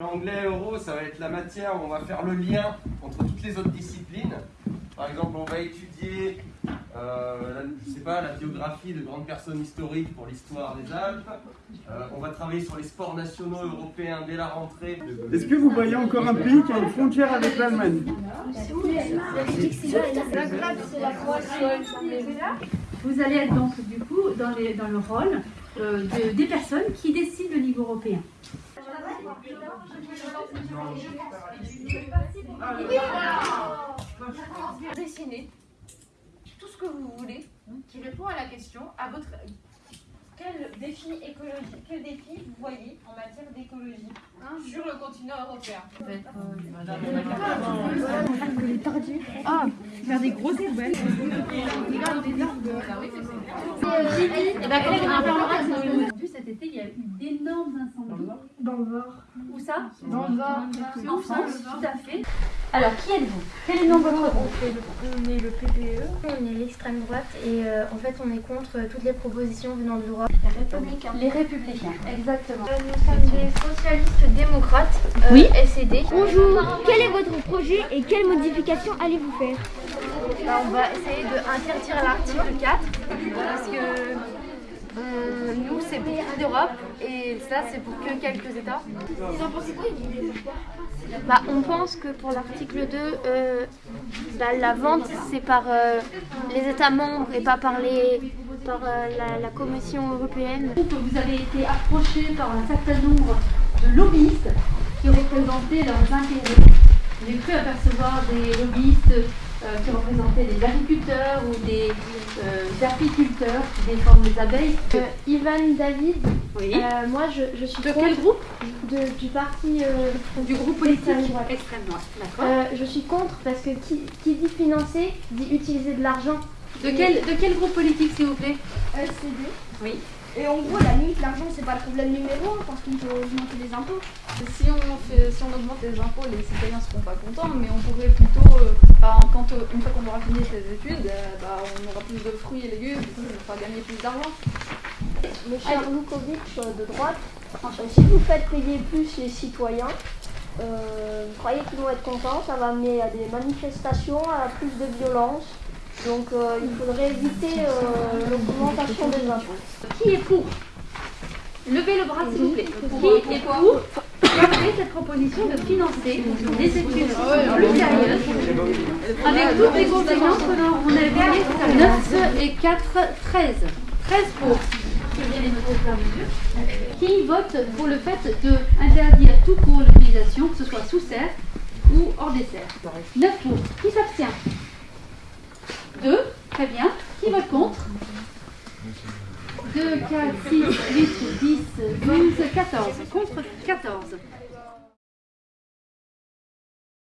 L'anglais euro, ça va être la matière où on va faire le lien entre toutes les autres disciplines. Par exemple, on va étudier, euh, la, je sais pas, la biographie de grandes personnes historiques pour l'histoire des Alpes. Euh, on va travailler sur les sports nationaux européens dès la rentrée. Est-ce que vous voyez encore un pays qui a une frontière avec l'Allemagne? Vous allez être donc du coup dans, les- dans le rôle euh, de- des personnes qui décident au niveau européen. Dessinez tout ce que vous voulez qui répond à la question à votre quel défi écologique, quel défi vous voyez en matière d'écologie sur le continent européen? Ah, faire des grosses poubelles. Et ben quand on en parlera, c'est dans le- Vu cet été, il y a eu d'énormes incendies. Dans le Var. Ça Dans le Var. En France, tout à fait. Alors, qui êtes-vous? Quel est le nom de votre groupe? On est le PPE, on est l'extrême droite et euh, en fait on est contre euh, toutes les propositions venant de droite. Les Républicains, exactement. Euh, nous sommes des socialistes démocrates, euh, Oui. SED. Bonjour, quel est votre projet et quelles modifications allez-vous faire? Bah, on va essayer d'interdire l'article 4 parce que euh, nous c'est beaucoup d'Europe et ça c'est pour que quelques États. Bah, on pense que pour l'article 2, euh, bah, la vente c'est par euh, les États membres et pas par, les, par euh, la, la Commission européenne. que vous avez été approché par un certain nombre de lobbyistes qui représentaient leurs intérêts. J'ai cru apercevoir des lobbyistes qui représentaient des agriculteurs ou des euh, apiculteurs qui défendent les abeilles. Euh, Ivan David, Oui. euh, moi je, je suis de quel groupe de- du parti euh, Du groupe politique Extrême droite. Extrême droite. D'accord. Euh, je suis contre parce que qui, qui dit financer dit utiliser de l'argent. de, quel, de quel groupe politique, s'il vous plaît? LCD. Oui. Et en gros, la limite, l'argent, c'est pas le problème numéro un parce qu'on peut augmenter les impôts. Si on, fait, si on augmente les impôts, les citoyens seront pas contents, mais on pourrait plutôt, euh, bah, quand, euh, une fois qu'on aura fini ses études, euh, bah, on aura plus de fruits et légumes, du coup, on fera gagner plus d'argent. Monsieur Lukovic de droite, si vous faites payer plus les citoyens, euh, vous croyez qu'ils vont être contents Ça va amener à des manifestations, à plus de violence. Donc euh, il faudrait éviter euh, l'augmentation des impôts. Qui est pour? Levez le bras, s'il vous plaît. Qui est pour garder cette proposition de financer des études plus sérieuses avec toutes les conséquences que l'on on avait à 9 et 4, 13. 13 pour. Qui vote pour le fait d'interdire tout cours l'utilisation, que ce soit sous serre ou hors des serres? 9 pour. Qui s'abstient? 2. Très bien. Qui vote contre 2, 4, 6, 8, 10, 12, 14. Contre 14.